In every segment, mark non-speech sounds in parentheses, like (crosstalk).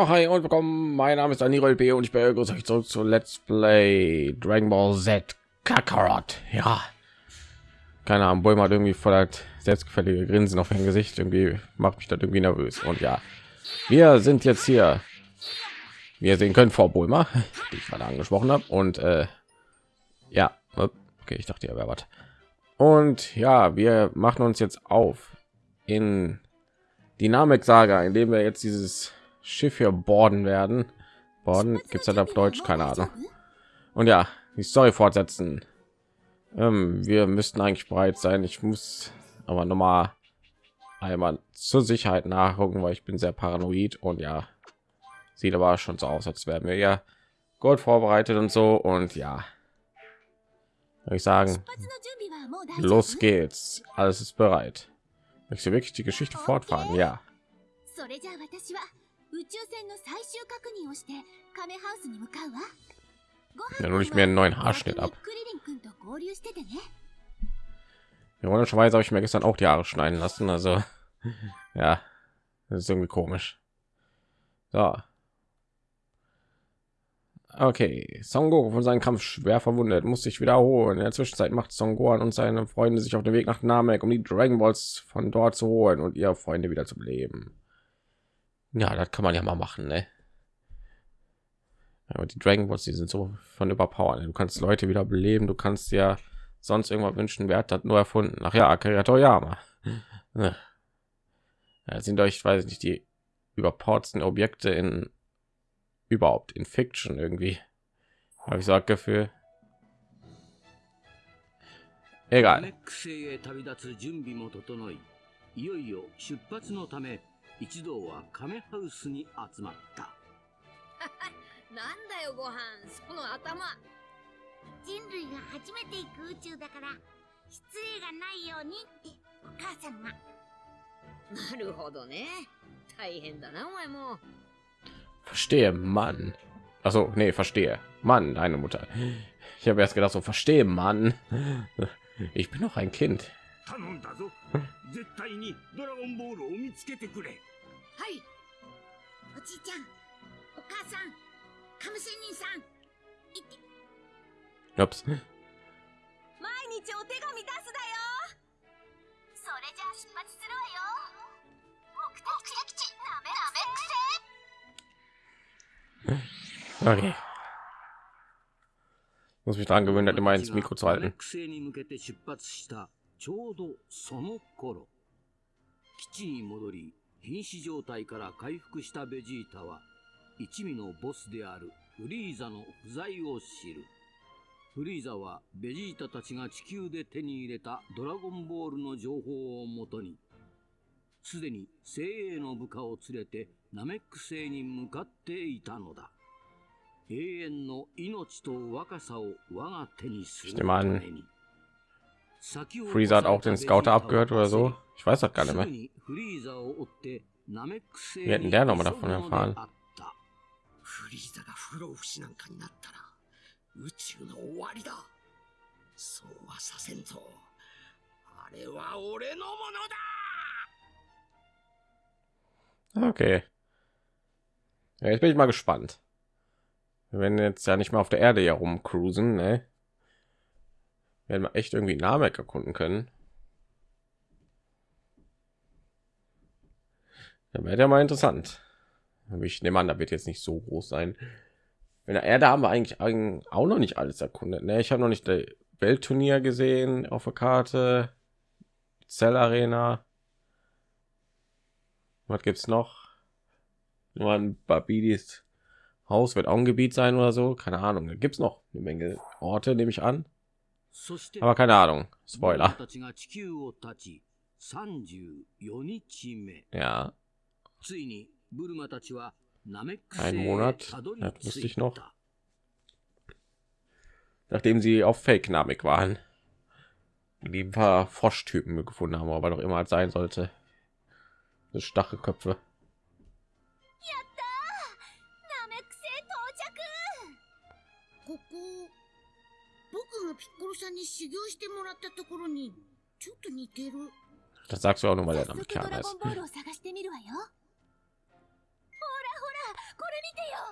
Ja, hi und willkommen. Mein Name ist Daniel B. und ich begrüße euch zurück zu Let's Play Dragon Ball Z Kakarot. Ja, keine Ahnung, Bulma hat irgendwie voll halt selbstgefällige Grinsen auf dem Gesicht. Irgendwie macht mich das irgendwie nervös. Und ja, wir sind jetzt hier. Wie ihr sehen können, vor Bulma, die ich gerade angesprochen habe. Und äh, ja, okay, ich dachte, ja, wer was. Und ja, wir machen uns jetzt auf in Dynamik Saga, indem wir jetzt dieses Schiff hier borden werden. Borden gibt es halt auf Deutsch, keine Ahnung. Und ja, die Story fortsetzen. Ähm, wir müssten eigentlich bereit sein. Ich muss aber noch mal einmal zur Sicherheit nachgucken, weil ich bin sehr paranoid und ja, sieht aber schon so aus, als wären wir ja Gold vorbereitet und so und ja, würde ich sagen, los geht's. Alles ist bereit. Möchtest du wirklich die Geschichte fortfahren? Ja. それじゃあ私は宇宙船の最終確認をしてカメハウスに向かうわ。ご Ja, nur nicht mehr einen neuen Haarschnitt ab. クリリン君と合流しててね。 Ironischerweise habe ich mir gestern auch die Haare schneiden lassen. Also ja, das ist irgendwie komisch. So. Okay, Son Goku von seinem Kampf schwer verwundet, muss sich wiederholen. In der Zwischenzeit macht Son Gohan und seine Freunde sich auf den Weg nach Namek, um die Dragon Balls von dort zu holen und ihre Freunde wieder zu beleben. Ja, das kann man ja mal machen, ne? Aber die Dragon Balls, die sind so von überpower. Du kannst Leute wieder beleben, du kannst ja sonst irgendwas wünschen. Wer hat das nur erfunden? Ach ja, Akira Toriyama. Ja, das sind euch, weiß ich nicht, die überpowerten Objekte in überhaupt in Fiction irgendwie. Habe ich so das Gefühl. ナ Egal. メック星へ旅立つ準備も整い、いよいよ出発のため、 一同はカメハウスに集まった。なんだよご飯その頭人類が初めて行く宇宙だから失礼がないようにってお母さんが。なるほどね大変だなお前も Verstehe, Mann. Also, nee, verstehe. Mann, deine Mutter. Ich habe erst gedacht, so verstehe, Mann. Ich bin noch ein Kind. 頼んだぞ。絶対にドラゴンボールを見つけてくれ。はいおじいちゃん、お母さん、カム仙人さん。いって、Ups. 毎日お手紙出すだよそれじゃあ出発するわよ。目的地、なめなめ Okay. Muss mich daran gewöhnen, immer ins Mikro zu halten. ちょうどその頃基地に戻り瀕死状態から回復したベジータは一味のボスであるフリーザの不在を知る。フリーザはベジータたちが地球で手に入れたドラゴンボールの情報をもとにすでに精鋭の部下を連れてナメック星に向かっていたのだ。永遠の命と若さを我が手にするために。Freezer hat auch den Scouter abgehört oder so. Ich weiß das gar nicht mehr. すぐにフリーザを追ってナメック星 Wir hätten der noch mal davon に急ぐので erfahren. あったフリーザが不老不死なんかになったら宇宙の終わりだそうはさせんぞあれは俺のものだ Okay. Ja, jetzt bin ich mal gespannt. Wir werden jetzt ja nicht mehr auf der Erde hier rumcruisen, ne? Werden wir echt irgendwie Namek erkunden können. Ja, wäre ja mal interessant. Ich nehme an, da wird jetzt nicht so groß sein. In der Erde haben wir eigentlich auch noch nicht alles erkundet. Ne? Ich habe noch nicht das Weltturnier gesehen auf der Karte. Zell Arena. Was gibt's noch? Nur ein Babidis Haus wird auch ein Gebiet sein oder so. Keine Ahnung. Da gibt's noch eine Menge Orte, nehme ich an. Aber keine Ahnung. Spoiler. Ja. Ein Monat. Das wusste ich noch. Nachdem sie auf Fake Namek waren. Die ein paar Froschtypen gefunden haben, aber doch immer als sein sollte. Stachelköpfe. 僕がピッコロさんに修行してもらったところにちょっと似てる。Das sagst du auch nur, weil Namekianer ドラ ist. ゴンボールを探してみるわよ。ほらほらこれ見てよ。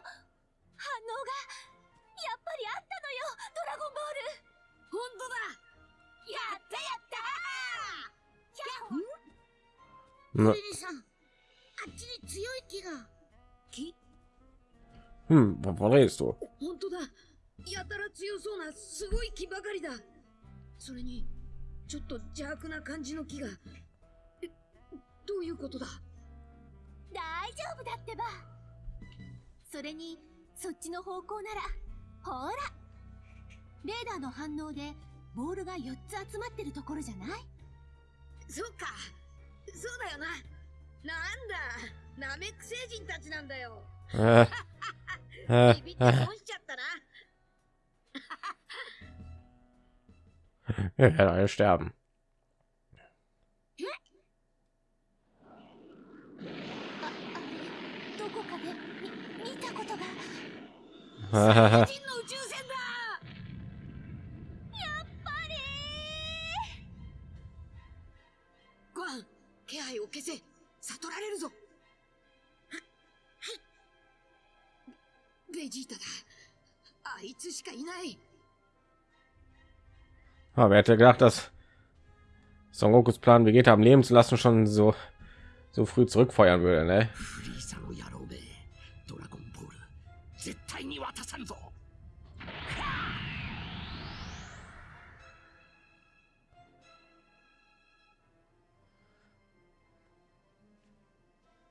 反応がやっぱりあったのよドラゴンボール本当だやったやったあっちに強い木が。木 Hm, wovon redest du? 本当だやたら強そうなすごい木ばかりだ。それにちょっと邪悪な感じの木が。えどういうことだ？大丈夫だってば。それにそっちの方向ならほら。レーダーの反応でボールが4つ集まってるところじゃない？そうか。そうだよな。なんだ。ナメック星人たちなんだよ。Äh, (laughs) äh, ビビって äh, 損しちゃったな wir werden alle sterben. ああどこかで見たことが人の宇宙船だやっぱりご飯気配を消せ悟られるぞははいベジータだあいつしかいない Aber wer hätte gedacht, dass Son Gokus Plan, Vegeta am Leben zu lassen, schon so so früh zurückfeuern würde, ne?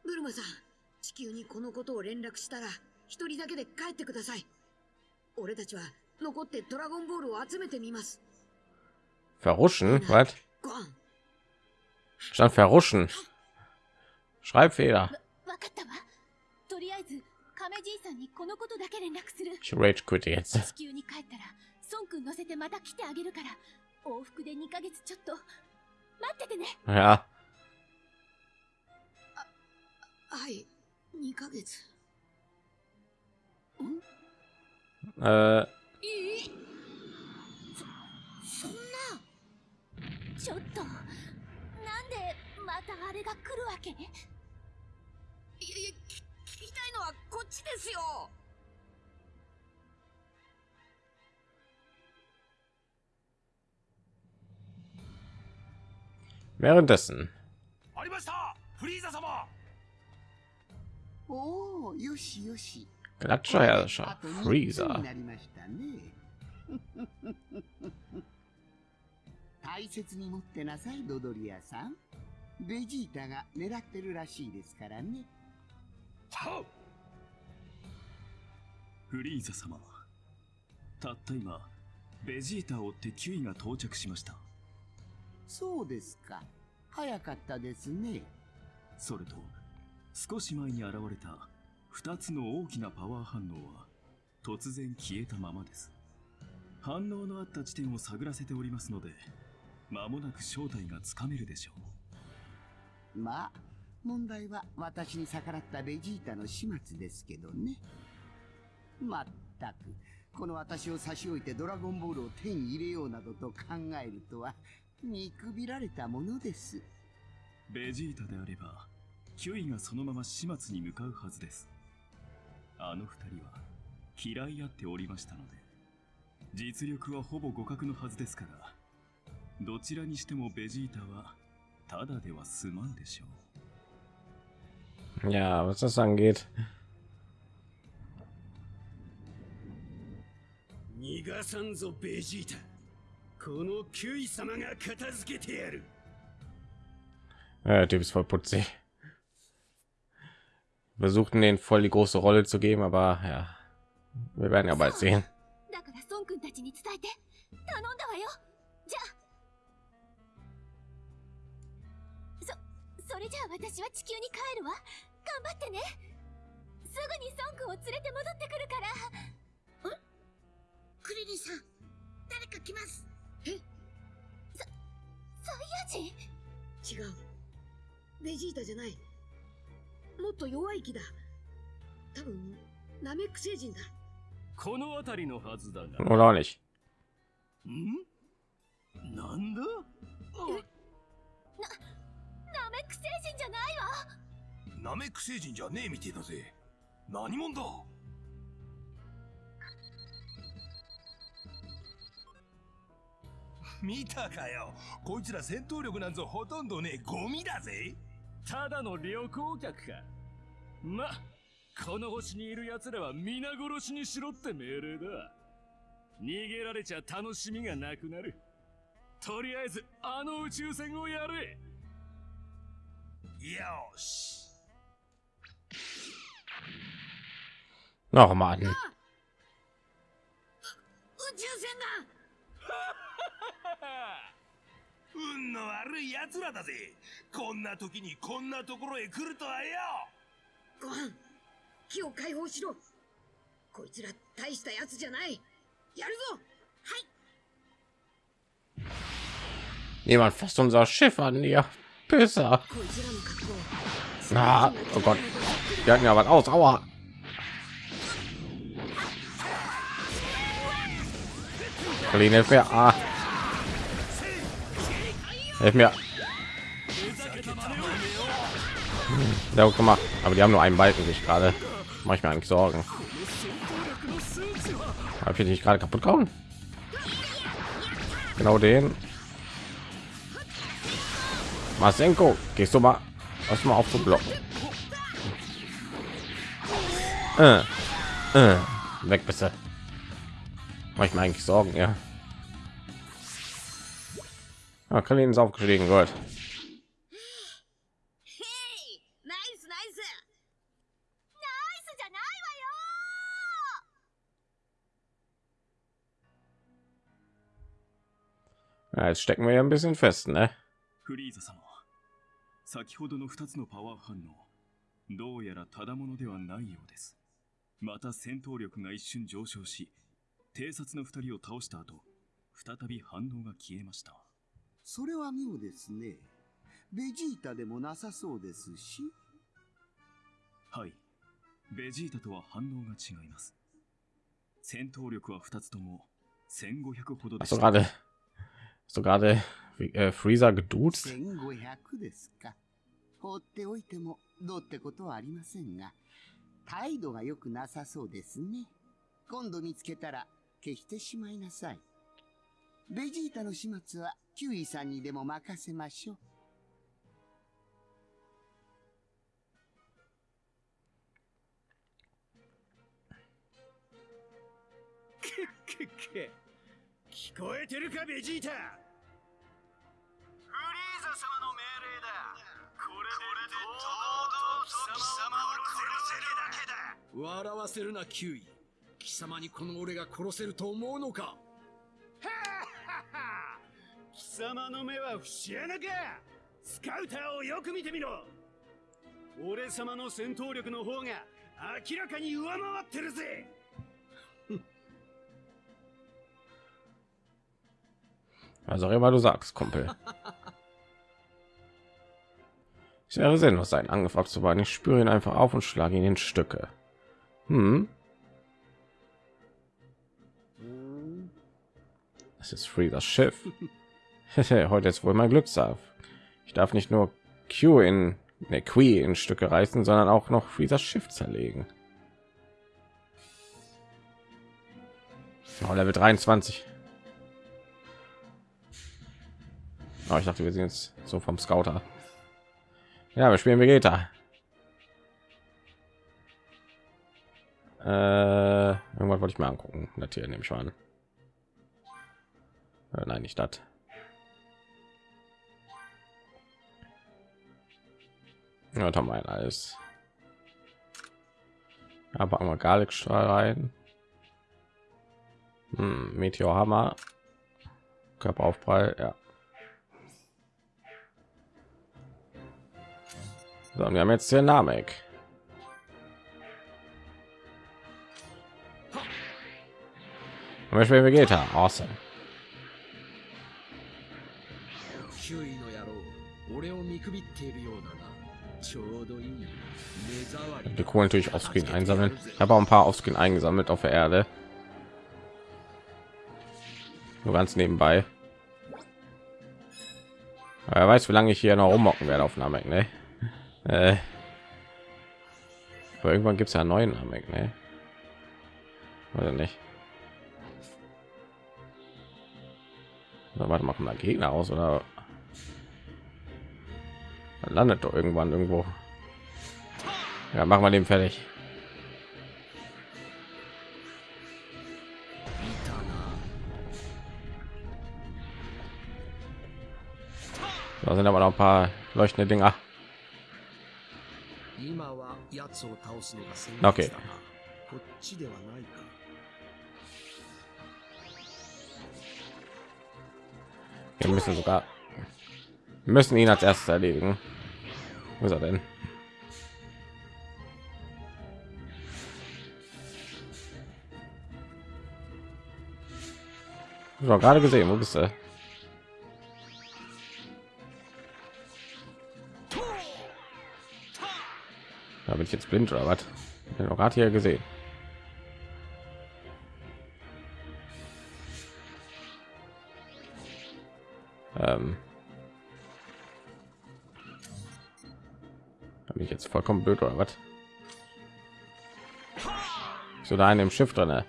Burma さん、地球にこのことを連絡したら、一人だけで帰ってください。俺たちは残ってドラゴンボールを集めてみます。Verruschen? Was? ご飯 Stand verruschen. Schreibfehler. わわかったわとりあえず亀じいさんにこのことだけ連絡する Ich rage quit jetzt. 地球に帰ったら孫くん乗せてまた来てあげるから往復で2ヶ月ちょっと待っててね Ja. はい2ヶ月 Äh, いい ちょっとなんでまたあれが来るわけ？いやいやき聞きたいのはこっちですよ währenddessen. ありましたフリーザ様おお、よしよし。Freezer. (laughs) 大切に持ってなさい、ドドリアさん。ベジータが狙ってるらしいですからね。はっフリーザ様たった今ベジータを追ってキュイが到着しましたそうですか。早かったですね。それと少し前に現れた2つの大きなパワー反応は突然消えたままです反応のあった地点を探らせておりますので間もなく正体がつかめるでしょうまあ、問題は私に逆らったベジータの始末ですけどね。まったく、この私を差し置いてドラゴンボールを手に入れようなどと考えるとは、見くびられたものです。ベジータであればキュイがそのまま始末に向かうはずですあの二人は嫌い合っておりましたので実力はほぼ互角のはずですからどちらにしてもベジータはただでは済まんでしょう Ja, was das angeht. 逃がさんぞベジータこのキュイ様が片付けてやる Ja, der Typ ist voll putzig. Wir versuchten den voll die große Rolle zu geben, aber ja, wir werden ja bald sehen. だから孫くんたちに伝えて頼んだわよ そそれじゃあ私は地球に帰るわ。頑張ってね。すぐに孫くんを連れて戻ってくるから。クリリンさん誰か来ます。サイヤ人？違う。ベジータじゃない。もっと弱い木だ。多分ナメック星人だ。この辺りのはずだが。Oder nicht. ん？なんだ？ナメック星人じゃないわ。ナメック星人じゃねえみてえだぜ。何者だ？(laughs) 見たかよ。こいつら戦闘力なんぞほとんどねえ。ゴミだぜ。ただの旅行客か。まこの星にいる奴らは皆殺しにしろって命令だ。逃げられちゃ楽しみがなくなる。とりあえずあの宇宙船をやれよし。Noch (laughs) mal. 運の悪い奴らだぜ。こんな時にこんなところへ来るとはよ。ご飯木を解放しろ。こいつら大したやつじゃない。やるぞ。Jemand fasst unser Schiff an, ihr besser. Na, ah, oh Gott. Wir hatten ja was aus. Aua. Berlin, hilf mir. Ah. Hilf mir. Hm, ja, gut gemacht. Aber die haben nur einen Balken sich gerade. Mache ich mir eigentlich Sorgen. Habe ich nicht gerade kaputt kommen? Genau den. Masenko, gehst du mal was mal auf zu blocken. Äh, äh, weg bitte. Mach ich mir eigentlich Sorgen, ja. Ah, Kalin ist aufgestiegen, gut. へいナイスナイスナイスじゃないわよ Ja, jetzt stecken wir ja ein bisschen fest, ne? フリーザ様 先ほどの2つのパワー反応どうやらただものではないようです。また戦闘力が一瞬上昇し偵察の2人を倒した後再び反応が消えました。それは妙ですね。ベジータでもなさそうですし。はい。ベジータとは反応が違います。戦闘力は2つとも1500ほどで gerade, hast du gerade äh, Freezer geduzt? 1500ですか。放っておいてもどうってことはありませんが、態度が良くなさそうですね。今度見つけたら消してしまいなさい。ベジータの始末はキュウイさんにでも任せましょう。聞こえてるかベジータフリーザ様の命令だ。これで堂々と貴様を殺せるだけだ。笑わせるなキュウイ。貴様にこの俺が殺せると思うのか。貴様の目は節穴か。スカウターをよく見てみろ。俺様の戦闘力の方が明らかに上回ってるぜ。Was auch immer du sagst, Kumpel. Wäre sinnlos, seinen Angriff abzuwarten. Ich spüre ihn einfach auf und schlage ihn in Stücke. Hm. Das ist Freezers Schiff. (laughs) Heute ist wohl mein Glückstag. Ich darf nicht nur Q in ne, Qui in Stücke reißen, sondern auch noch Freezers Schiff zerlegen. Oh, Level 23. Oh, ich dachte, wir sind jetzt so vom Scouter. Ja, wir spielen Vegeta. Äh, irgendwas wollte ich mir angucken. Hier nehme ich mal an. Äh, nein, nicht das. Ja, da mal alles. Aber einmal Garlic-Strahl rein. Hm, Meteorhammer. Körperaufprall, ja. So, wir haben jetzt den Namek. Zum Beispiel Vegeta, awesome. Die Kohle natürlich auf Screen einsammeln. Ich habe auch ein paar auf Screen eingesammelt auf der Erde. Nur ganz nebenbei. Aber wer weiß, wie lange ich hier noch rummocken werde auf Namek, ne? Äh. Aber irgendwann gibt es ja einen neuen Namek, ne? Oder nicht? Oder warte, machen da Gegner aus oder Dann landet doch irgendwann irgendwo. Ja, machen wir den fertig. Da sind aber noch ein paar leuchtende Dinger. Okay. Wir müssen sogar müssen ihn als erstes erledigen. Wo ist er denn? Ich gerade gesehen, wo bist du? Da bin ich jetzt blind oder was? Ich habe gerade hier gesehen. Ähm, bin ich jetzt vollkommen blöd oder was? So da in dem Schiff drin.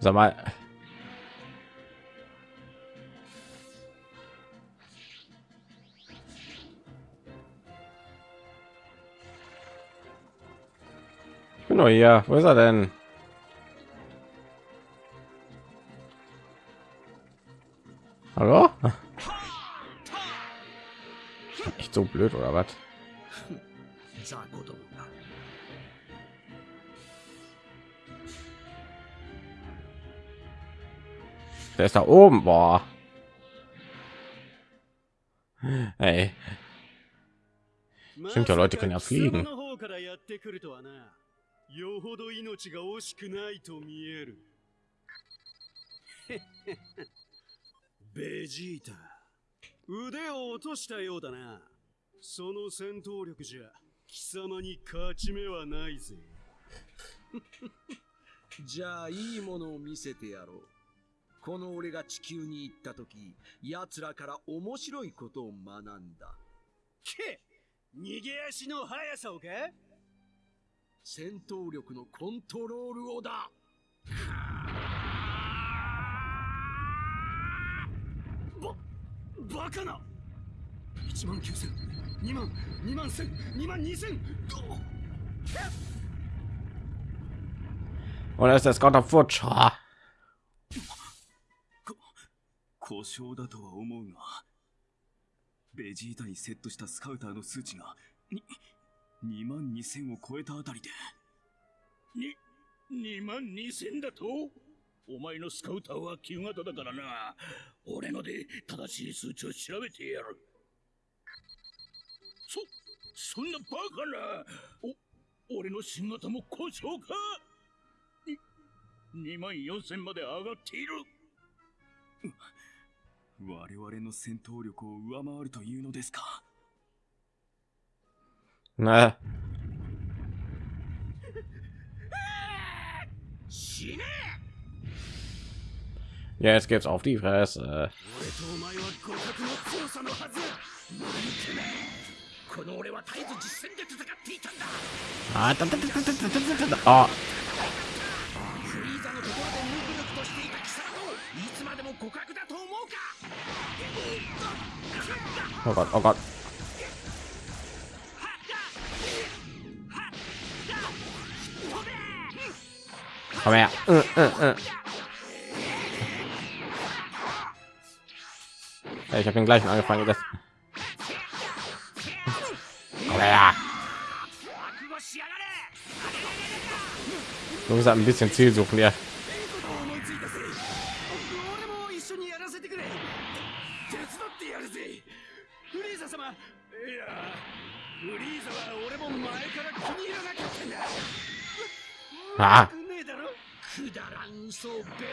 Sag mal. Nintendo hier. Wo ist er denn? Hallo? (laughs) Echt so blöd oder was? Der ist da oben, boah. Hey. Stimmt ja, Leute können ja fliegen. よほど命が惜しくないと見える。(laughs) ベジータ、腕を落としたようだな。その戦闘力じゃ貴様に勝ち目はないぜ。(laughs) じゃあいいものを見せてやろう。この俺が地球に行った時、奴らから面白いことを学んだ。け逃げ足の速さをか？戦闘力のコントロールをだ。バカな !1 万9000、2万、2万1000、2万 2000! und da ist der Scott of Futsch. Ah, 故障だとは思うがベジータにセットしたスカウターの数値がに2万2000を超えたあたりでに、2万2000だと？お前のスカウターは旧型だからな。俺ので正しい数値を調べてやる。そ、そんなバカな。お、俺の新型も故障かに、2万4000まで上がっている。我々の戦闘力を上回るというのですか Na. Ja, jetzt geht's auf die Fresse. Oh. Oh Gott, oh Gott. Komm her. Äh, äh, äh. Ja, ich habe den gleichen angefangen. Das Du musst halt ein bisschen Ziel suchen, ja. Ah. くだらん嘘をベラベラ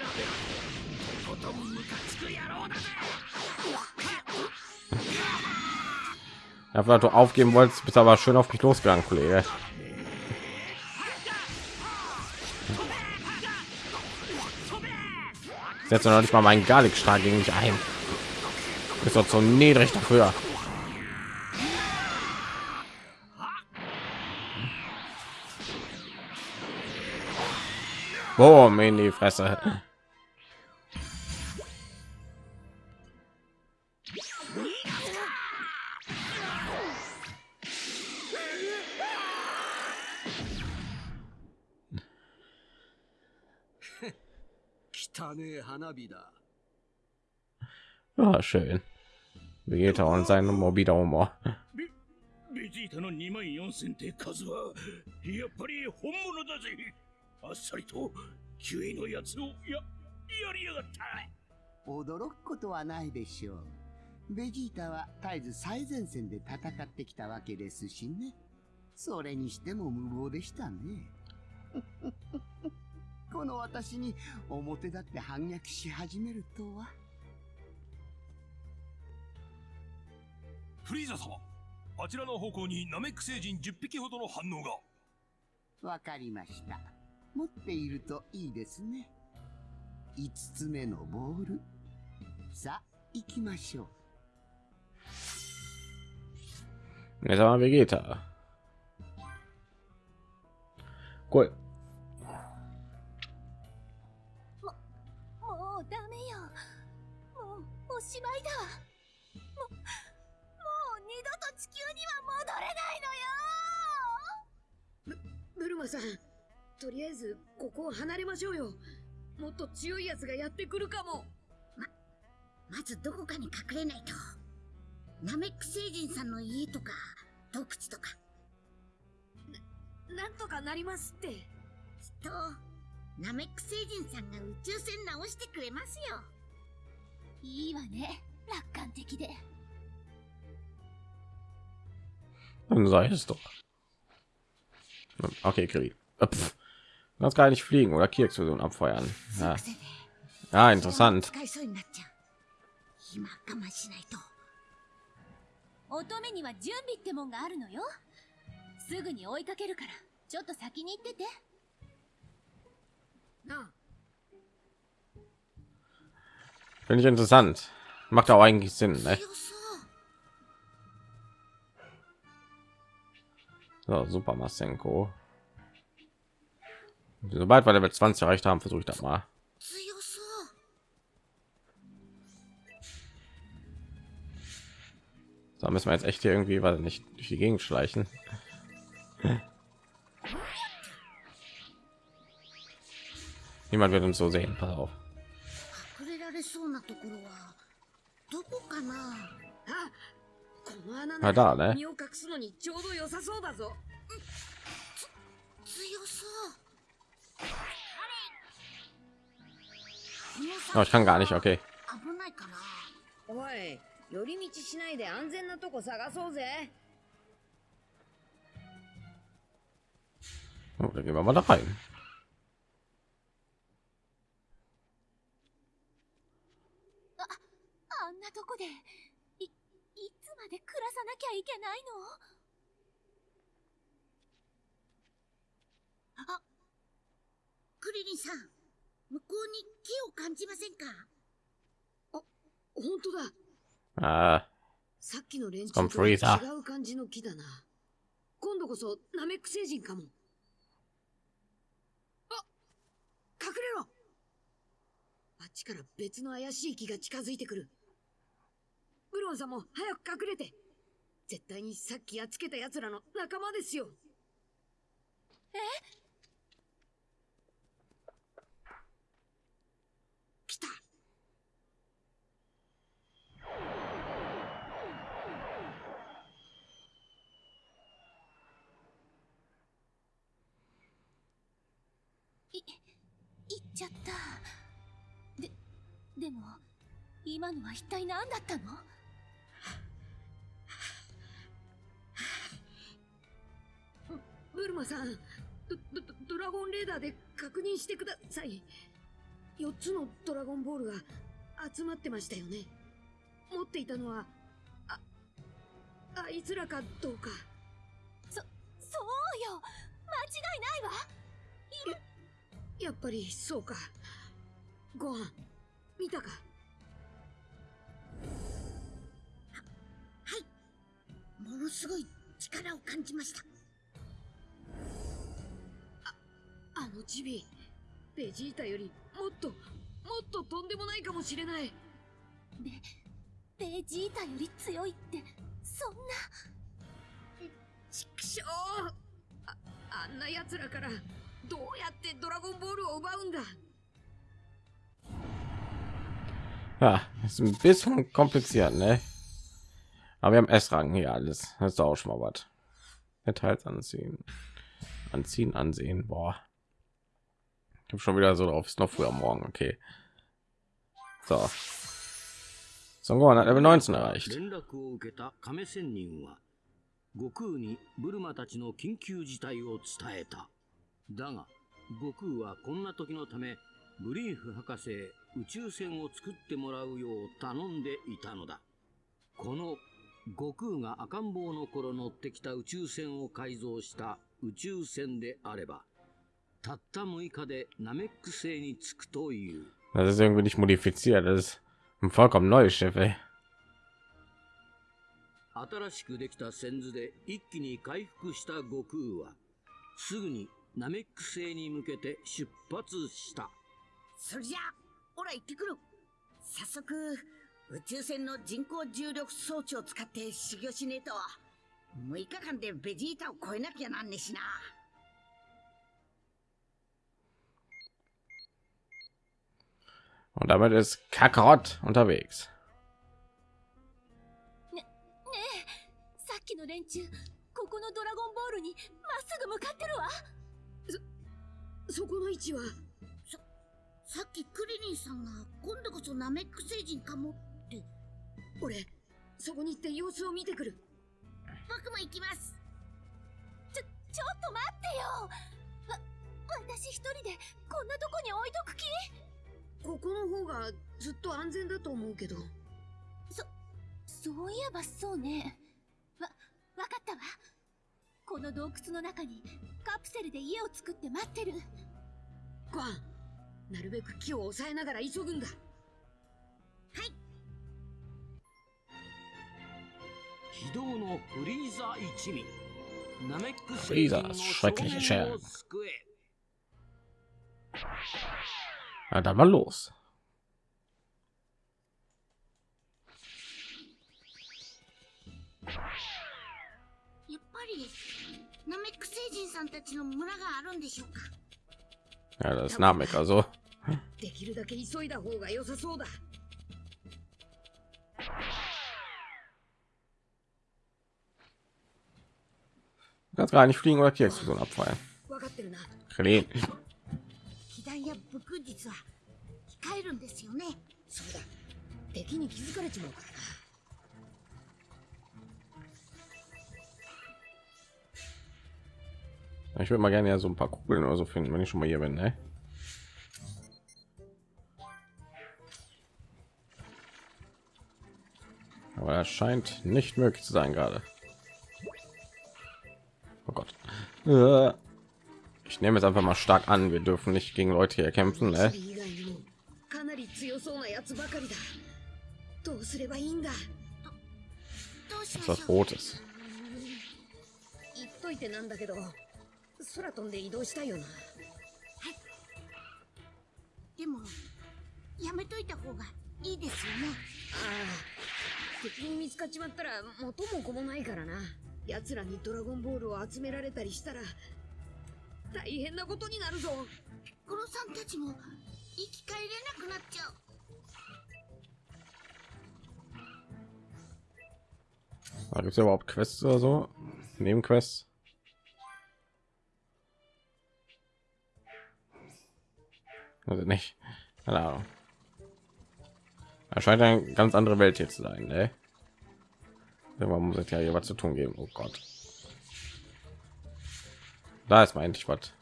ととことんムカつく野郎だぜ dafür, dass du aufgeben wolltest, bist aber schön auf mich losgegangen, Kollege. Setze noch nicht mal meinen Garlic-Strahl gegen mich ein. Ist doch so niedrig dafür. Boom in die Fresse. Ah, schön. Vegeta und sein mobiler Humor. ベジータの2万4000って数はやっぱり本物だぜ あっさりとキュイのやつをややりやがった驚くことはないでしょう。ベジータは絶えず最前線で戦ってきたわけですしね。それにしても無謀でしたね。(laughs) この私に表立って反逆し始めるとは。フリーザ様あちらの方向にナメック星人10匹ほどの反応がわかりました。持っているといいですね。5つ目のボール。さあ、行きましょう。Jetzt haben wir Vegeta. Cool. もうダメよもうおしまいだももう二度と地球には戻れないのよブルマさんとりあえずここを離れましょうよもっと強いやつがやってくるかもまずどこかに隠れないと。ナメック星人さんの家とか、洞窟とか。なんとかなりますってきっと、ナメック星人さんが宇宙船直してくれますよ。いいわね楽観的で Dann sei es doch. Okay, Krieg. Äh, Das gar nicht fliegen oder Kirkexplosion abfeuern. Ja. ja, interessant. Finde ich interessant. Macht auch eigentlich Sinn. Ne? So, Super Masenko. Sobald wir Level 20 erreicht haben, versuche ich das mal. Da müssen wir jetzt echt hier irgendwie, weil nicht durch die Gegend schleichen. Niemand wird uns so sehen. Pass auf. Na da, ne? Oh, ich kann gar nicht. Okay. 危ないかなおい寄り道しないで安全なとこ探そうぜ Oh, dann gehen wir mal da rein. あクリリンさん、向こうに木を感じませんか？本当だ。Ah, さっきの連中とは違う感じの木だな。今度こそナメック星人かも。あ隠れろ。あっちから別の怪しい木が近づいてくる。ブロンさんも早く隠れて。絶対にさっきやっつけた奴らの仲間ですよ。え来たい行っちゃった。ででも今のは一体何だったの？ブルマさんドドドラゴンレーダーで確認してください。4つのドラゴンボールが集まってましたよね。持っていたのはああいつらかどうか。そそうよ。間違いないわやっぱりそうか。ご飯見たか？ものすごい力を感じました。あのチビベジータよりもっともっととんでもないかもしれない。ベベジータより強いってそんな。ちくしょうああんな奴らからどうやってドラゴンボールを奪うんだ Ja, ist ein bisschen kompliziert, ne? Aber wir haben S-Rang hier alles. Das ist auch schon mal was. Details anziehen, anziehen, ansehen. Boah, ich habe schon wieder so drauf. Ist noch früher morgen. Okay. So. Songon hat Level 19 erreicht. 連絡を受けた亀仙人は悟空にブルマたちの緊急事態を伝えた だが悟空はこんな時のためブリーフ博士へ宇宙船を作ってもらうよう頼んでいたのだこの悟空が赤ん坊の頃乗ってきた宇宙船を改造した宇宙船であればたった6日でナメック星に着くという Das ist irgendwie nicht modifiziert. Das ist ein vollkommen neues Schiff, ey. 新しくできた先図で一気に回復した悟空はすぐにナメック星に向けて出発した。それじゃあほら行ってくる。早速宇宙船の人工重力装置を使って修行しねえと。6日間でベジータを超えなきゃなんねえしな。Und damit ist Kakarot unterwegs. ねえさっきの連中ここのドラゴンボールにまっすぐ向かってるわそこの位置は？さっきクリリンさんが今度こそナメック星人かもって。俺そこに行って様子を見てくる。僕も行きます。ちょちょっと待ってよ。わ私一人でこんなとこに置いとく気？ここの方がずっと安全だと思うけど。そういえばそうね。わわかったわ。この洞窟の中にカプセルで家を作って待ってるゴアンなるべく木を抑えながら急ぐんだ。非道のフリーザ一味。ナメックフリーザ schreckliche 少年 Schergen を救え Ja, dann mal los. やっぱりナメック星人さんたちの村があるんでしょうか？Ja, das ist Namek, also. できるだけ急いだ方が良さそうだ Du kannst gar nicht fliegen oder die Explosion abfallen. Kleen. 敵に気づかれちまうからな Ich würde mal gerne ja so ein paar Kugeln oder so finden, wenn ich schon mal hier bin, ne? Aber das scheint nicht möglich zu sein gerade. Oh Gott. Äh, Ich nehme jetzt einfach mal stark an, wir dürfen nicht gegen Leute hier kämpfen, ne? 以外にもかなり強そうなやつばかりだどうすればいいんだどうし Das ま ist し was ょう 空飛んで移動したいよな。でもやめといた方がいいですよね。ああ。敵に見つかっちまったら元も子もないからな。奴らにドラゴンボールを集められたりしたら大変なことになるぞ。コロさんたちも生き返れなくなっちゃう。Da gibt es überhaupt Quests oder so? Nebenquests? also nicht? Keine ahnung. Das scheint eine ganz andere welt jetzt zu sein ne? man muss ja hier was zu tun geben. Oh gott. Da ist mein endlich was.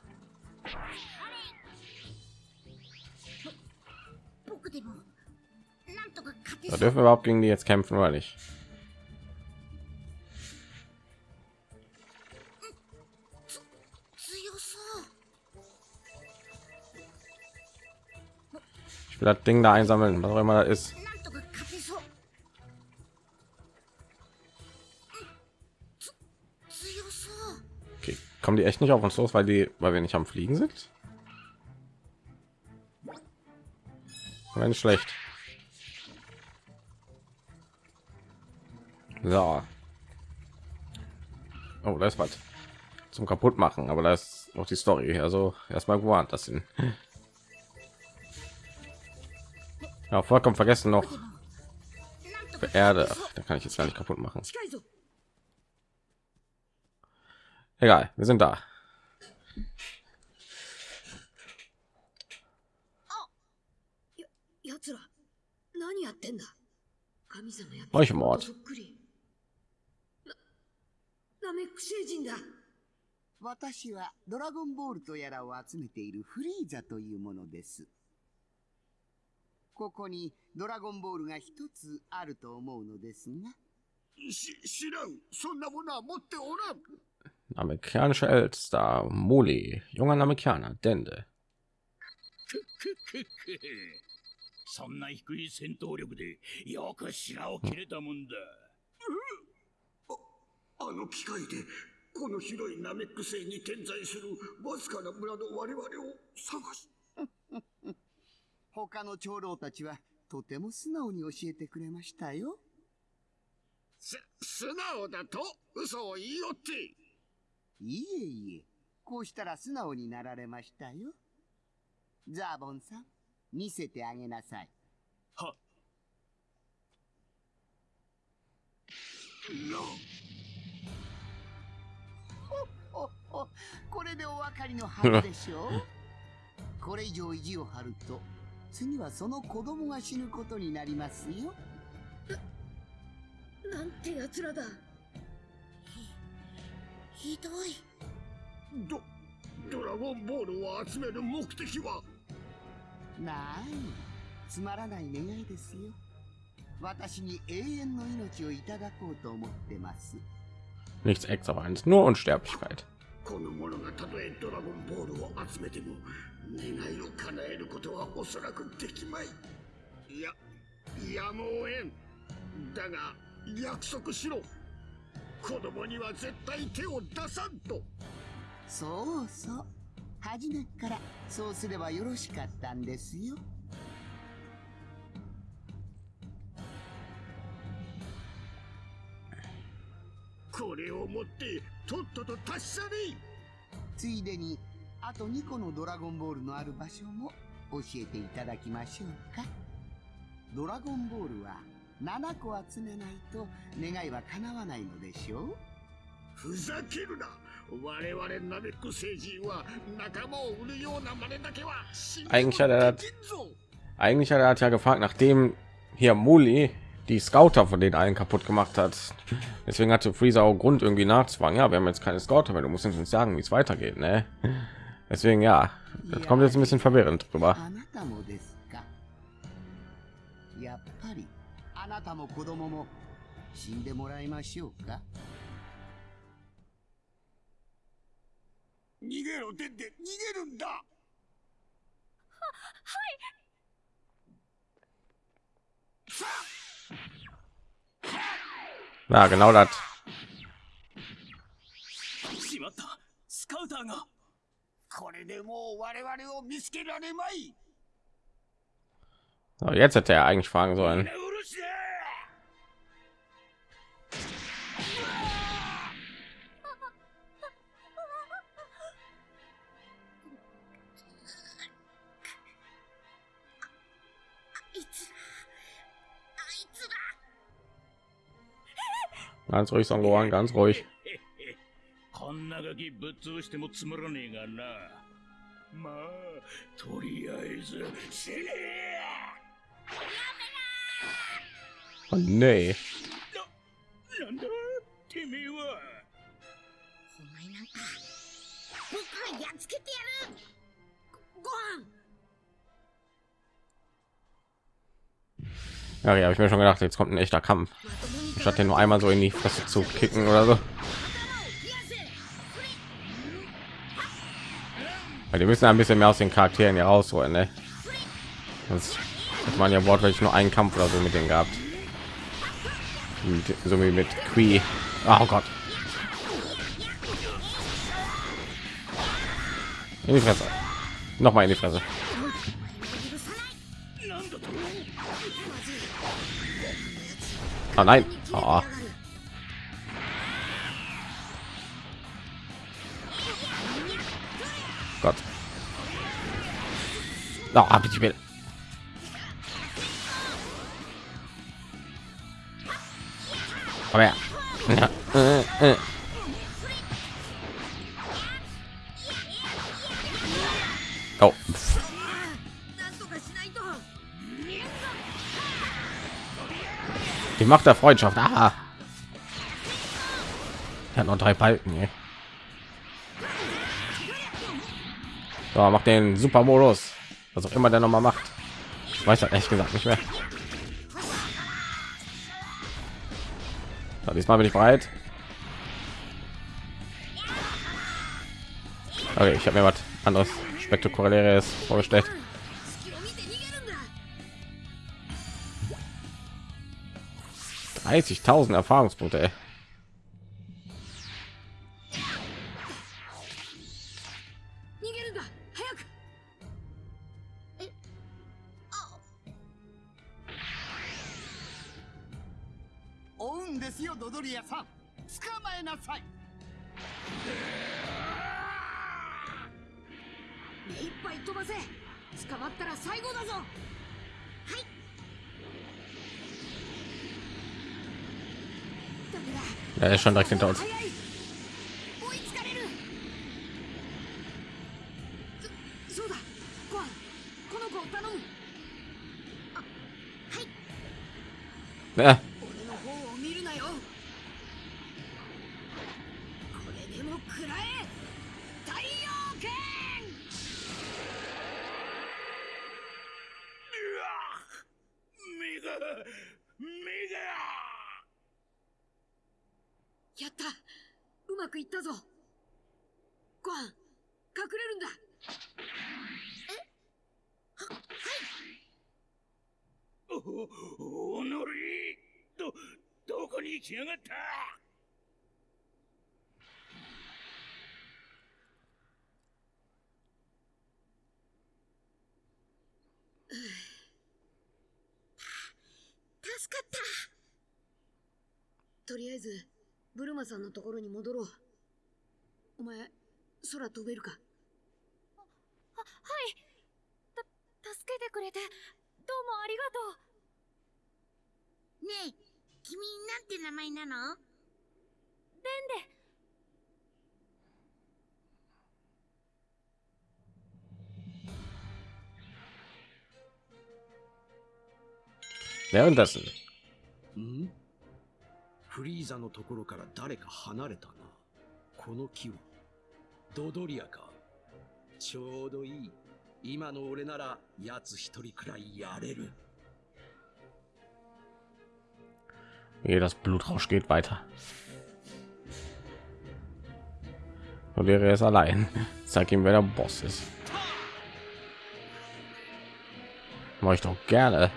Da dürfen wir überhaupt gegen die jetzt kämpfen oder nicht? Ich will das Ding da einsammeln, was auch immer da ist. Okay, kommen die echt nicht auf uns los, weil die, weil wir nicht am Fliegen sind? Wenn schlecht. So. Oh, da ist was zum kaputt machen, aber da ist auch die Story. Also erstmal gewarnt das hin. Ja, vollkommen vergessen noch Erde. Da kann ich jetzt gar nicht kaputt machen. Egal, wir sind da. Euch Mord. ここにドラゴンボールが一つあると思うのですが。し、知らん。そんなものは持っておらん。Amerikanischer Eldstar, Muli, junger Amerikaner, Dende. そんな低い戦闘力でよく白を切れたもんだ。あの機械でこの広いナメック星に点在するわずかな村の我々を探し他の長老たちはとても素直に教えてくれましたよ。す、素直だと嘘を言いよっていえいえ、こうしたら素直になられましたよ。ザーボンさん、見せてあげなさい。はほほこれでお分かりのはずでしょうこれ以上意地を張ると次はその子供が死ぬことになりますよ。なんて奴らだ。ひどい。ド、ドラゴンボールを集める目的は？ない。つまらない願いですよ。私に永遠の命をいただこうと思ってます。Nichts extravagantes, nur Unsterblichkeit. この者がたとえドラゴンボールを集めても願いを叶えることはおそらくできまい。いややむをえん。だが約束しろ。子供には絶対手を出さんと。そうそう。初めからそうすればよろしかったんですよ。これを持ってとっとと達者に。ついでにあと2個のドラゴンボールのある場所も教えていただきましょうか。ドラゴンボールは7個集めないと願いは叶わないのでしょう。ふざけるな。我々ナメック星人は仲間を売るような真似だけは Eigentlich hat er Eigentlich hat er hat ja gefragt, nachdem hier Muli die Scouter von den allen kaputt gemacht hat. Deswegen hatte Freezer auch Grund irgendwie nachzufragen. Ja, wir haben jetzt keine Scouter mehr. Du musst uns sagen, wie es weitergeht, ne? Deswegen ja, das kommt jetzt ein bisschen verwirrend drüber. Ja, genau das. So, jetzt hätte er eigentlich fragen sollen. Ganz ruhig, Son Gohan, ganz ruhig. こんなガキぶっ潰してもつまらねえがな。まあ、とりあえず死ね Oh, nee. えなんだてめえはお前なんか僕がやっつけてやるご飯 Ja, ja, habe ich mir schon gedacht, jetzt kommt ein echter Kampf. Statt den nur einmal so in die Fresse zu kicken oder so. Weil die müssen ein bisschen mehr aus den Charakteren hier rausholen, ne? Sonst hat man ja wortwörtlich nur einen Kampf oder so mit denen gehabt. Mit, so wie mit Qui. Oh Gott. In die Fresse. Noch mal in die Fresse. Oh nein. Oh. Gott. Na, hab ich mir. Aber ja. Äh, äh, äh. Die Macht der Freundschaft. Ah. Er hat noch drei Balken. Ey. So, macht den Supermodus. Was auch immer der noch mal macht. Ich weiß halt echt gesagt nicht mehr. So, diesmal bin ich bereit. Okay, ich habe mir was anderes spektakuläres vorgestellt. 30.000 Erfahrungspunkte. Ist schon direkt hinter uns. 助かった。とりあえずブルマさんのところに戻ろう。お前空飛べるか？はい。た助けてくれてどうもありがとう。ねえ君なんて名前なの？レンで währenddessen. んフリーザのところから誰か離れたな。この木はドドリアか。ちょうどいい。今の俺なら奴一人くらいやれる。 Ehe das Blutrausch geht weiter. Und wäre es allein. Zeig ihm, wer der Boss ist. Mach ich doch gerne.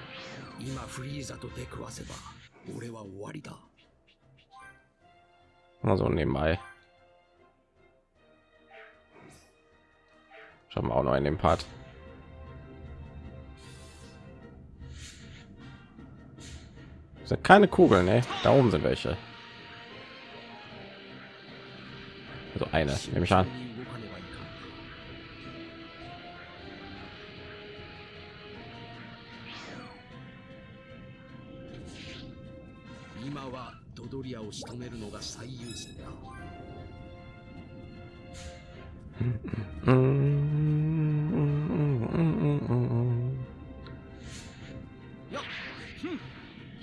今フリーザと出くわせば俺は終わりだ。 Mal so nebenbei. Schauen wir auch noch in dem Part. Sind keine Kugeln, ne? Da oben sind welche. Also eine, nehme ich an. リアを仕留めるのが最優先だ。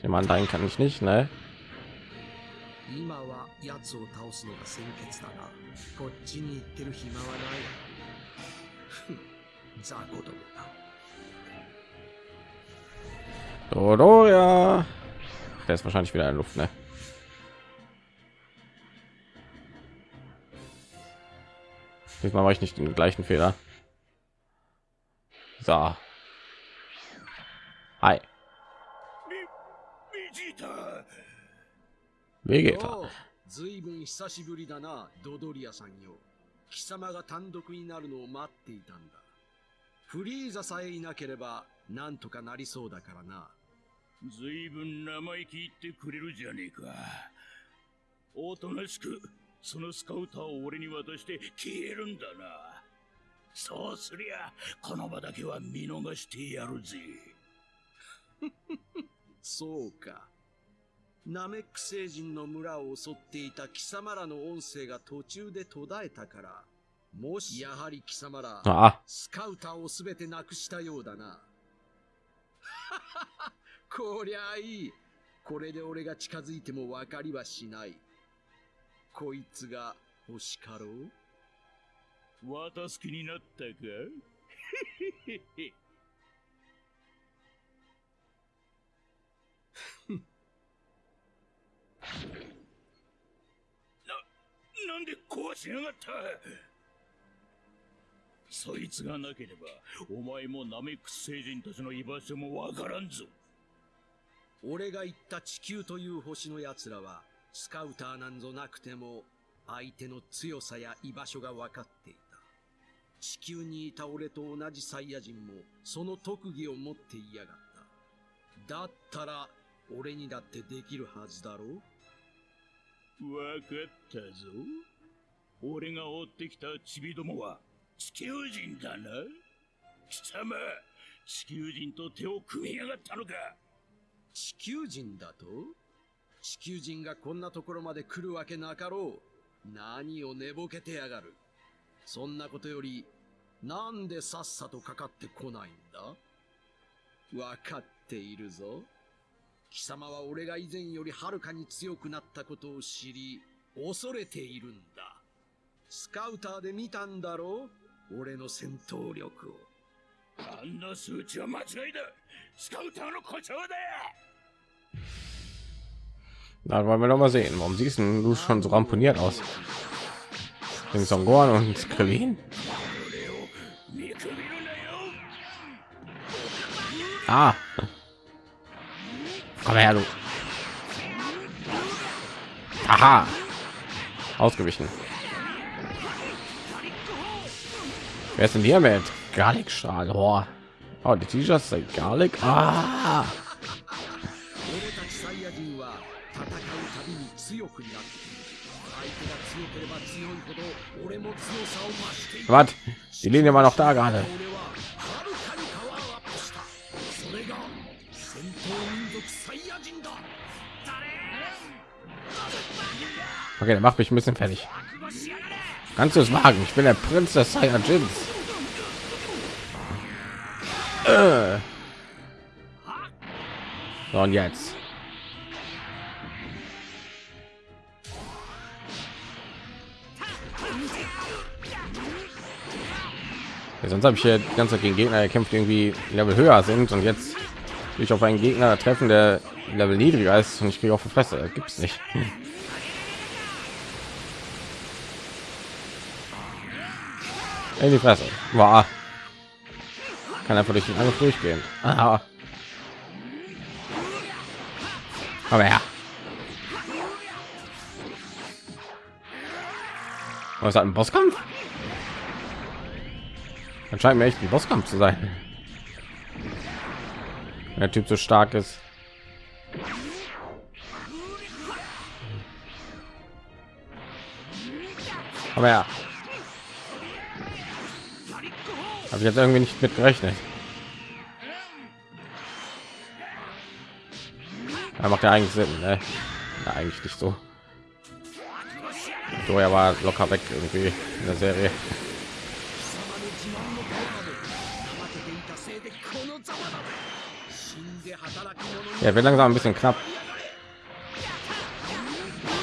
Ich meine, dahin kann ich nicht, ne? 今は奴を倒すのが先決だが、こっちに行ってる暇はない。ふん雑魚どもだ。 Dodo, ja. Der ist wahrscheinlich wieder in der Luft, ne? Diesmal mache ich nicht den gleichen Fehler. So. Hi. ベジータ Vegeta. おうずいぶん久しぶりだな、ドドリアさんよ。 貴様が単独になるのを待っていたんだ。フリーザさえいなければ、なんとかなりそうだからな。ずいぶん生意気言ってくれるじゃねえか。おとなしく、 そのスカウターを俺に渡して消えるんだな。そうすりゃ、この場だけは見逃してやるぜ。(laughs) そうか。ナメック星人の村を襲っていた貴様らの音声が途中で途絶えたから、もしやはり貴様ら、あスカウターをすべてなくしたようだな。(laughs) こりゃいい。これで俺が近づいても分かりはしない。こいつが欲しかろう？渡す気になったか？な、なんで壊しやがった？そいつがなければ、お前もナメックス星人たちの居場所もわからんぞ。俺が言った地球という星の奴らは、スカウターなんぞなくても、相手の強さや居場所が分かっていた。地球にいた俺と同じサイヤ人も、その特技を持っていやがった。だったら、俺にだってできるはずだろうわかったぞ。俺が追ってきたチビどもは、地球人だな貴様、地球人と手を組みやがったのか地球人だと？地球人がこんなところまで来るわけなかろう。何を寝ぼけてやがる。そんなことより、なんでさっさとかかってこないんだ？わかっているぞ。貴様は俺が以前よりはるかに強くなったことを知り、恐れているんだ。スカウターで見たんだろう？俺の戦闘力を。あんな数値は間違いだスカウターの故障だ Na, wollen wir doch mal sehen. Warum siehst du schon so ramponiert aus? King Son Gohan und Krillin. Ah. Komm her, du. Aha. Ausgewichen. Wer ist denn hier mit? Garlic Strahl. Oh, oh die T-Shirts sind Garlic. Ah. に強くなって相手が強ければ強いほど俺も強さを増していく Was? Die Linie war noch da gerade. 俺ははるかにパワーアップしたそれが戦闘民族サイヤ人だ Okay, der macht mich ein bisschen fertig. Kannst du es wagen? Ich bin der Prinz des Saiyajins. Äh. So, und jetzt. Ja, sonst habe ich hier die ganze Zeit gegen Gegner gekämpft, irgendwie Level höher sind und jetzt ich auf einen Gegner treffen, der Level niedriger ist und ich kriege auf die Fresse. Gibt es nicht. (laughs) In die Fresse. War. Kann einfach durch den Angriff durchgehen. Aha. Aber ja. Was hat ein Bosskampf? Anscheinend mir echt ein Bosskampf zu sein. Der Typ so stark ist. Aber ja. Habe ich jetzt irgendwie nicht mit gerechnet. Da macht ja eigentlich Sinn, ne? Ja, eigentlich nicht so. Doja war locker weg irgendwie in der Serie. Ja, wird langsam ein bisschen knapp.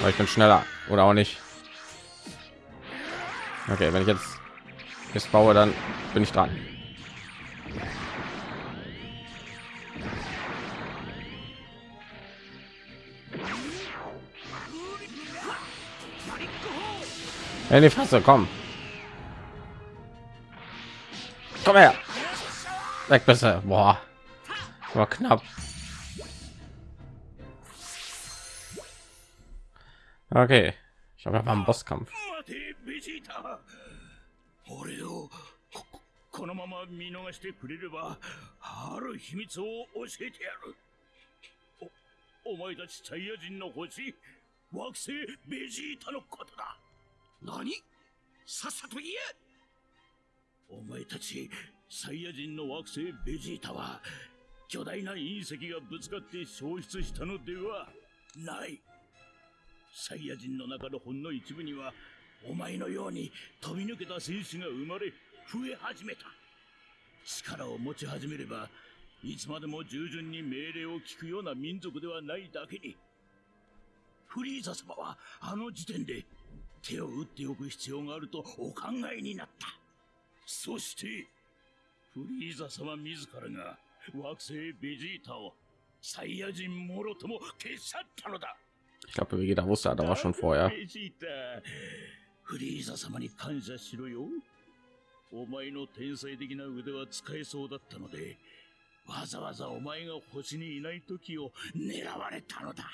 Aber ich bin schneller oder auch nicht. Okay, wenn ich jetzt jetzt baue, dann bin ich dran. In die Fresse, komm. Komm her. Weg besser. Boah. War knapp. Okay. Ich habe aber einen Bosskampf. ここのまま見逃してくれればある秘密を教えてやるおお前たちサイヤ人の星惑星ベジータのことだ何さっさと言えお前たちサイヤ人の惑星ベジータは巨大な隕石がぶつかって消失したのではないサイヤ人の中のほんの一部にはお前のように飛び抜けた戦士が生まれ増え始めた。力を持ち始めればいつまでも従順に命令を聞くような民族ではないだけにフリーザ様はあの時点で手を打っておく必要があるとお考えになった。そしてフリーザ様自らが惑星ベジータをサイヤ人もろとも消し去ったのだ。Ich glaube, Vegeta wusste das aber schon vorher. フリーザ様に感謝しろよお前の天才的な腕は使えそうだったのでわざわざお前が星にいない時を狙われたのだ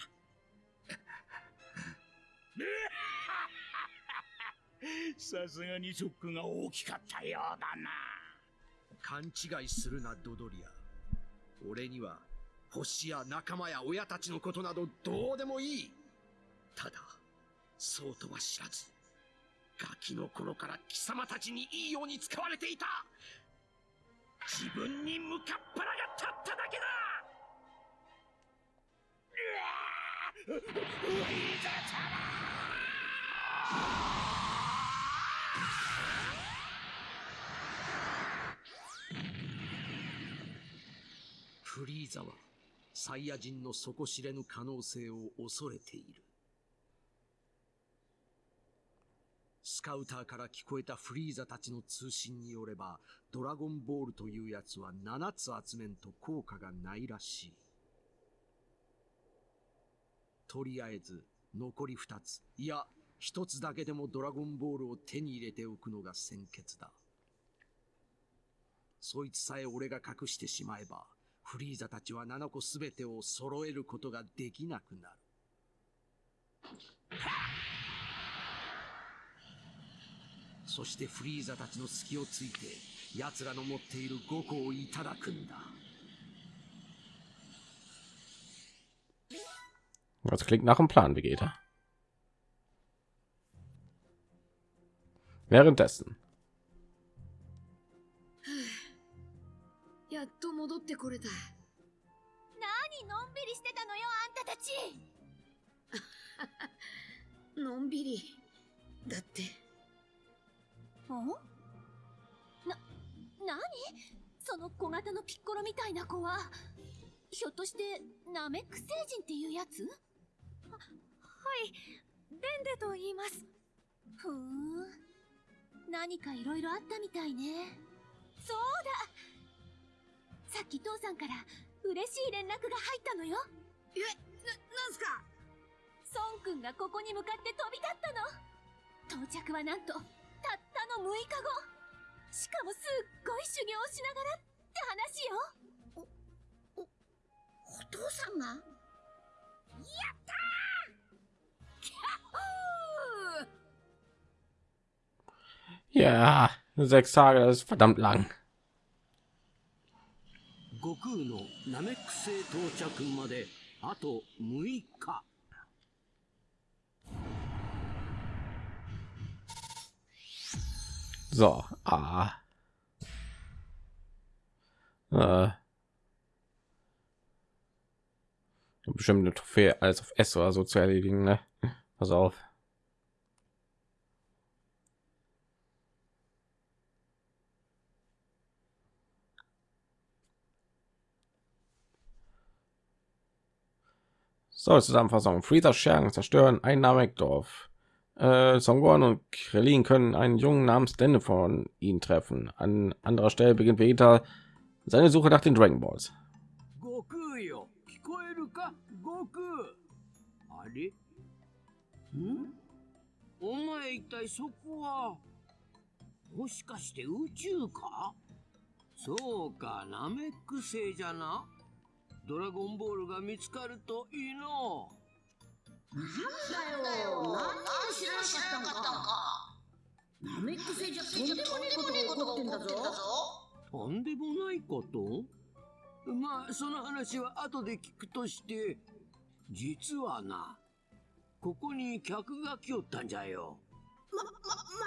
さすがにショックが大きかったようだな勘違いするなドドリア俺には星や仲間や親たちのことなどどうでもいいただそうとは知らずガキの頃から貴様たちにいいように使われていた。自分に向かっ腹が立っただけだ。うわーフリー。ザフリーザはサイヤ人の底知れぬ可能性を恐れている。スカウターから聞こえたフリーザたちの通信によればドラゴンボールというやつは7つ集めんと効果がないらしい。とりあえず残り2つ。いや1つだけでもドラゴンボールを手に入れておくのが先決だ。そいつさえ俺が隠してしまえばフリーザたちは7個すべてを揃えることができなくなる。そしてフリーザたちの隙をついて、奴らの持っている5個をいただくんだ。Das klingt nach einem Plan, Vegeta. Währenddessen. やっと戻ってこれた。何のんびりしてたのよあんたたちのんびり。だって。ん？な、何？その小型のピッコロみたいな子はひょっとしてナメック星人っていうやつ？ははいデンデと言います。ふーん。何かいろいろあったみたいね。そうだ。さっき父さんから嬉しい連絡が入ったのよ。え、な、なんすか？孫くんがここに向かって飛び立ったの。到着はなんとたの6日後しかもすっごい修行をしなが。らって話よお父さんが。やったーキャッホー Ja, sechs Tage, das ist verdammt lang. 悟空のナメック星到着まであと6日 So, ah. Äh. Bestimmt eine Trophäe alles auf S oder so zu erledigen, ne? Pass auf. So, Zusammenfassung. Freezer Schergen zerstören ein Namek-Dorf. Äh, Songwon und Krillin können einen Jungen namens Dende von ihnen treffen. An anderer Stelle beginnt Vegeta seine Suche nach den Dragon Balls. 悟なんだよ。なんで知らなかったのか。ナメック星じゃとんでもねえことが起こってんだぞとんでもないこと？まあその話は後で聞くとして実はなここに客が来よったんじゃよ。ま、ま、ま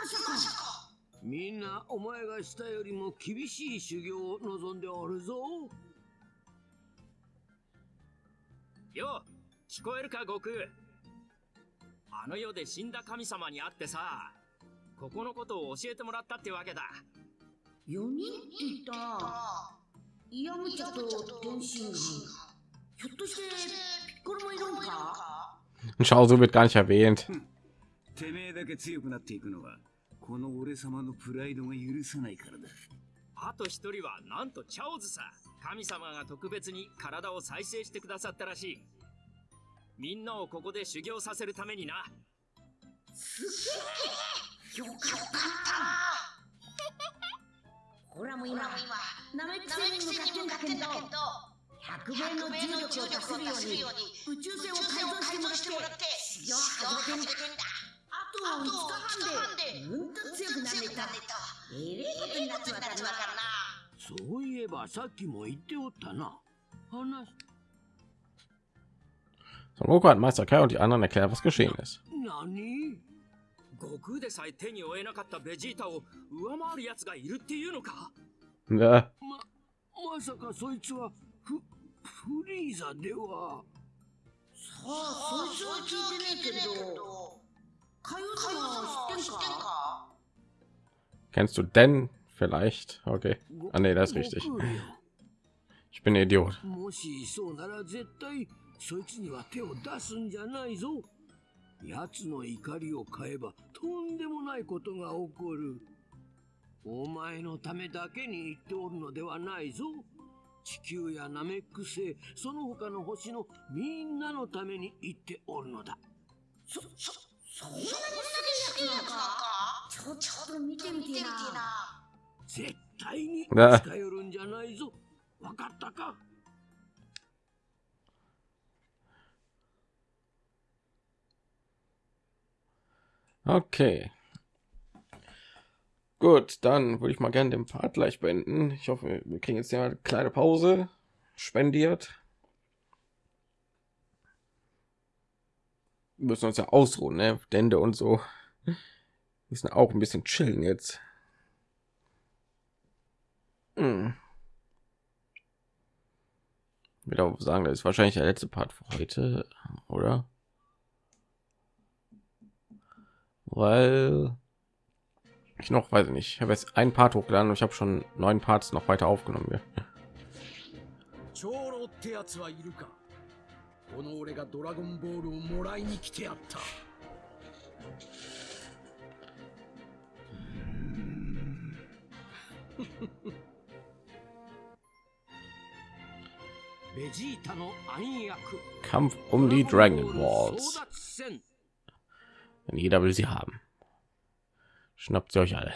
さか。みんなお前がしたよりも厳しい修行を望んでおるぞ。よ聞こえるか悟空あの世で死んだ神様に会ってさここのことを教えてもらったってわけだ。4人って言った。なイヤムチャと天津飯ひょっとしてピッコロもいるんか？so wird gar nicht erwähnt. て。めえだけ強くなっていくのはこの俺様のプライドが許さないからだ。あと一人はなんとチャオズさ神様が特別に体を再生してくださったらしいみんなをここで修行させるためにな。すげえよかった。ほらもう今ナメック星に向かってんだけど100倍の重力を出せるように宇宙船を改造してもらって修行を始めてんだ。あと5日半でうんと強くなれた。えれえことになっちまったな。そういえばさっきも言っておったな。話 Son hat Meister Kai und die anderen erklärt, was geschehen ist. Kennst du denn vielleicht? Okay. Ah, nee, das ist richtig. Ich bin Idiot. そいつには手を出すんじゃないぞ。奴の怒りを買えばとんでもないことが起こる。お前のためだけに言っておるのではないぞ。地球やナメック星その他の星のみんなのために言っておるのだ。そそそんなにすげえやつなのか？ちょちょっと見てみてえな。絶対にな。近寄るんじゃないぞ。わかったか？Okay. Gut, dann würde ich mal gerne den Part gleich beenden. Ich hoffe, wir kriegen jetzt ja eine kleine Pause spendiert. Wir müssen uns ja ausruhen, ne? Dende und so. Wir müssen auch ein bisschen chillen jetzt. Hm. Ich würde sagen, das ist wahrscheinlich der letzte Part für heute, oder? Weil ich noch weiß ich nicht. Ich habe jetzt ein Part hochgeladen und ich habe schon neun Parts noch weiter aufgenommen. Ja. 長老ってやつはいるかこの俺がドラゴンボールをもらいに来てやったベジータの暗躍 Kampf um die Dragon 争 Balls. Denn jeder will sie haben. Schnappt sie euch alle.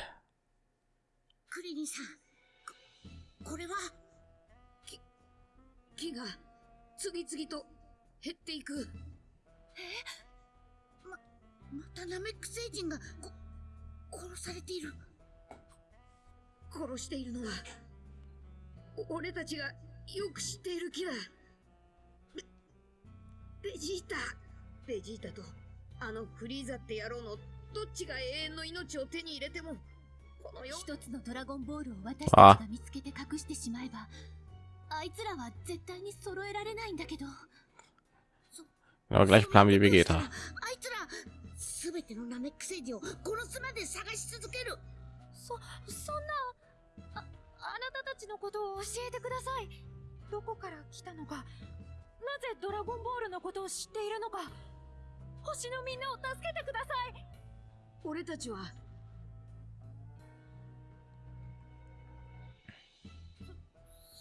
クリリンさんこれは木が次々と減っていくままたナメック星人が殺されている殺しているのは俺たちがよく知っている木だベベジータベジータとあのフリーザって野郎のどっちが永遠の命を手に入れてもこの世。一つのドラゴンボールを私たちが見つけて隠してしまえばあいつらは絶対に揃えられないんだけど。Aber gleich planen wie Vegeta. あいつらすべてのナメック星人を殺すまで探し続ける。そそんなああなたたちのことを教えてください。どこから来たのかなぜドラゴンボールのことを知っているのか星のみんなを助けてください。俺たちは。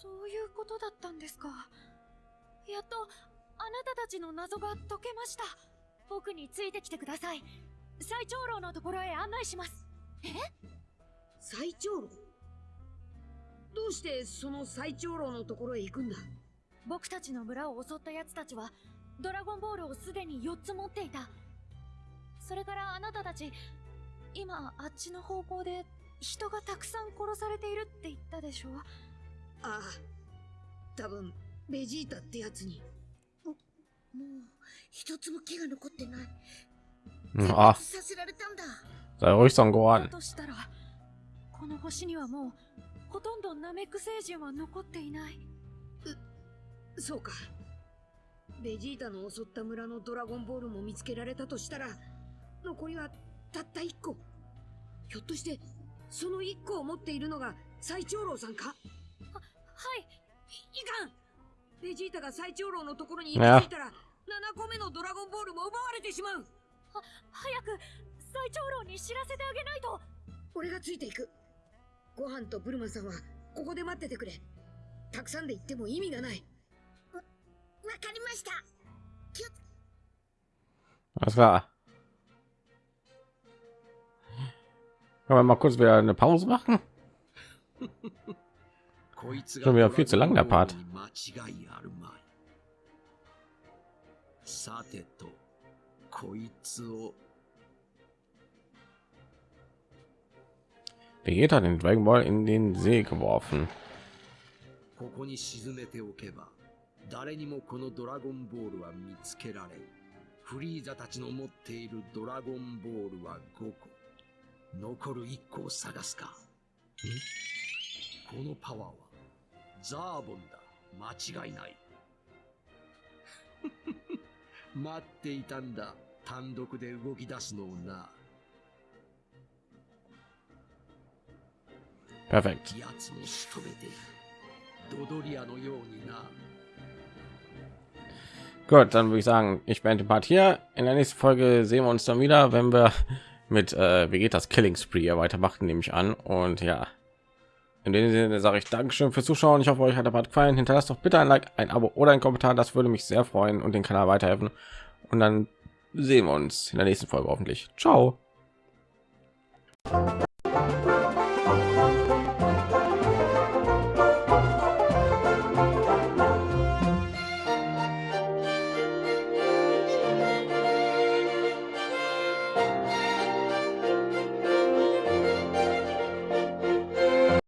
そういうことだったんですか。やっとあなたたちの謎が解けました。僕についてきてください。最長老のところへ案内します。え？最長老？どうしてその最長老のところへ行くんだ？僕たちの村を襲った奴たちはドラゴンボールをすでに4つ持っていた。それからあなたたち今あっちの方向で人がたくさん殺されているって言ったでしょああ多分ベジータってやつに。もう一つも気が残ってない。Hm, Ah, させられたんだ。sei ruhig, Son だ Gohan. としたらこの星にはもうほとんどナメック星人は残っていない。そうかベジータの襲った村のドラゴンボールも見つけられたとしたら残りはたった一個。ひょっとしてその一個を持っているのが最長老さんか？はい。いかん。ベジータが最長老のところに行き着いたら7個目のドラゴンボールも奪われてしまう。は早く最長老に知らせてあげないと。俺がついていく。ご飯とブルマさんはここで待っててくれ。たくさんで行っても意味がない。わ かりました気を Alles klar. Können wir mal kurz wieder eine Pause machen? こいつ Schon wieder viel zu lang, der Part. 間違いあるまい。さてと、こいつを Vegeta hat den Dragon Ball in den See geworfen. ここに沈めておけば、 誰にもこのドラゴンボールは見つけられん。フリーザたちの持っているドラゴンボールは5個。残る1個を探すか。んこのパワーは、ザーボンだ。間違いない。待っていたんだ。単独で動き出すのをな。Perfekt. やつも仕留めて、ドドリアのようにな。Gut, dann würde ich sagen, ich beende den Part hier. In der nächsten Folge sehen wir uns dann wieder, wenn wir mit äh, Vegetas Killing Spree weitermachen, nehme ich an. Und ja, in dem Sinne sage ich Dankeschön fürs Zuschauen. Ich hoffe, euch hat der Part gefallen. Hinterlasst doch bitte ein Like, ein Abo oder ein Kommentar. Das würde mich sehr freuen und den Kanal weiterhelfen. Und dann sehen wir uns in der nächsten Folge hoffentlich. Ciao.